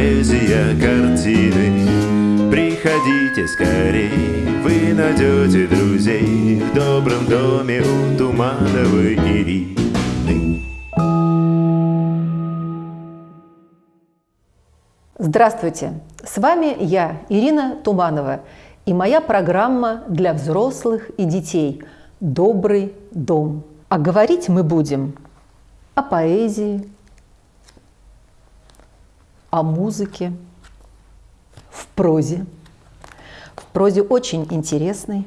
поэзия, картины Приходите скорей, вы найдете друзей В добром доме у Тумановой Ирины Здравствуйте! С вами я, Ирина Туманова, и моя программа для взрослых и детей «Добрый дом». А говорить мы будем о поэзии, о музыке, в прозе. В прозе очень интересной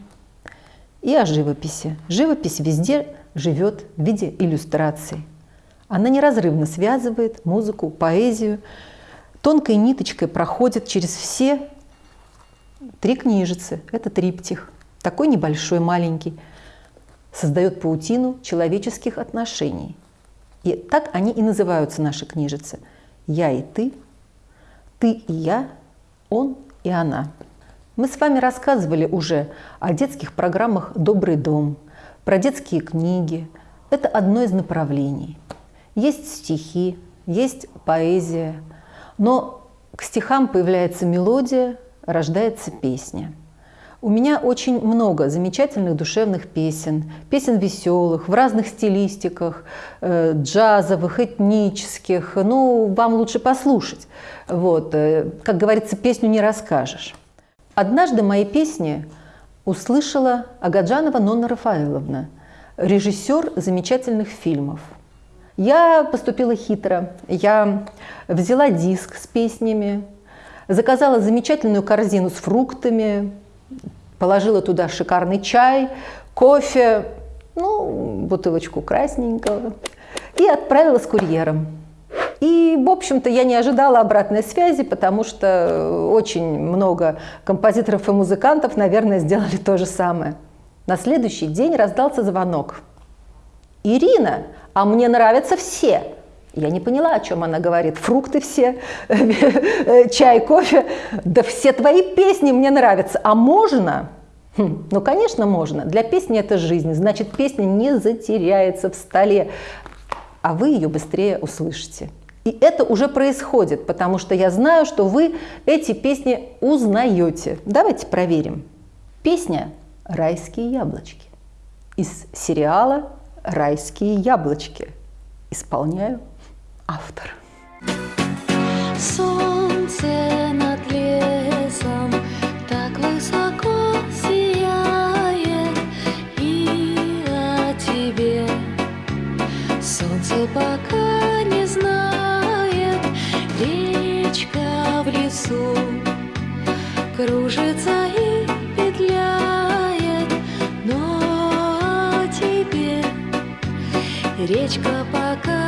и о живописи. Живопись везде живет в виде иллюстраций. Она неразрывно связывает музыку, поэзию, тонкой ниточкой проходит через все три книжицы. Это триптих, такой небольшой, маленький, создает паутину человеческих отношений. И так они и называются, наши книжицы. «Я и ты», «Ты и я», «Он и она». Мы с вами рассказывали уже о детских программах «Добрый дом», про детские книги. Это одно из направлений. Есть стихи, есть поэзия, но к стихам появляется мелодия, рождается песня – у меня очень много замечательных душевных песен, песен веселых, в разных стилистиках, э, джазовых, этнических. Ну, вам лучше послушать. Вот. Э, как говорится, песню не расскажешь. Однажды мои песни услышала Агаджанова Нонна Рафаэловна, режиссер замечательных фильмов. Я поступила хитро. Я взяла диск с песнями, заказала замечательную корзину с фруктами, Положила туда шикарный чай, кофе, ну, бутылочку красненького и отправила с курьером. И, в общем-то, я не ожидала обратной связи, потому что очень много композиторов и музыкантов, наверное, сделали то же самое. На следующий день раздался звонок. «Ирина, а мне нравятся все!» Я не поняла, о чем она говорит. Фрукты все, чай, кофе. Да все твои песни мне нравятся. А можно? Хм, ну, конечно, можно. Для песни это жизнь. Значит, песня не затеряется в столе, а вы ее быстрее услышите. И это уже происходит, потому что я знаю, что вы эти песни узнаете. Давайте проверим. Песня «Райские яблочки» из сериала «Райские яблочки». Исполняю автор. Солнце над лесом так высоко сияет, и о тебе солнце пока не знает, речка в лесу кружится речка пока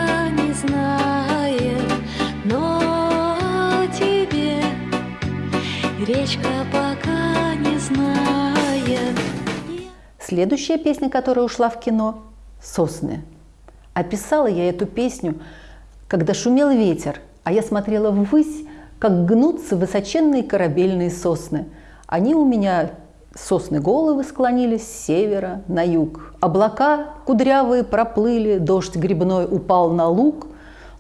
речка пока не знает. Следующая песня, которая ушла в кино – «Сосны». Описала я эту песню, когда шумел ветер, а я смотрела ввысь, как гнутся высоченные корабельные сосны. Они у меня Сосны головы склонились с севера на юг. Облака кудрявые проплыли, дождь грибной упал на луг.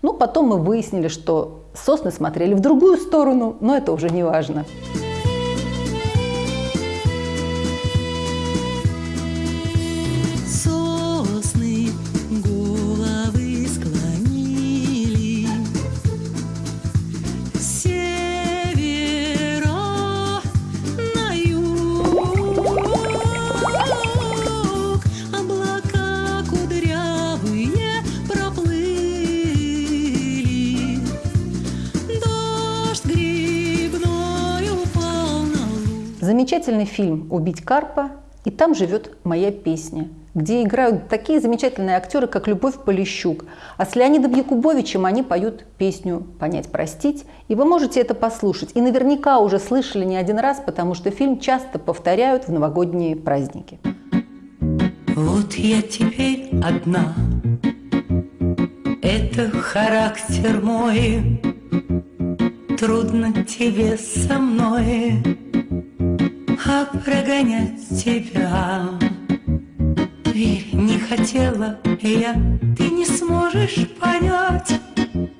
Ну, потом мы выяснили, что сосны смотрели в другую сторону, но это уже не важно. Замечательный фильм «Убить Карпа», и там живет моя песня, где играют такие замечательные актеры, как Любовь Полищук. А с Леонидом Якубовичем они поют песню «Понять, простить». И вы можете это послушать. И наверняка уже слышали не один раз, потому что фильм часто повторяют в новогодние праздники. Вот я теперь одна, это характер мой, Трудно тебе со мной а прогонять тебя. Верь, не хотела я, ты не сможешь понять,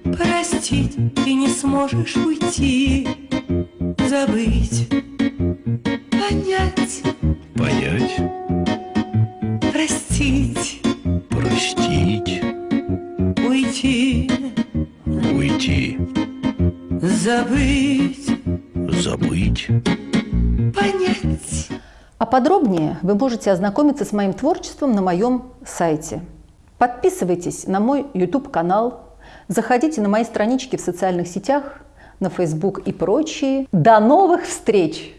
Простить ты не сможешь уйти. Забыть. Понять. Понять, Простить. Простить, Уйти. Уйти, Забыть. Забыть. Понять А подробнее вы можете ознакомиться с моим творчеством на моем сайте. Подписывайтесь на мой YouTube-канал, заходите на мои странички в социальных сетях, на Facebook и прочие. До новых встреч!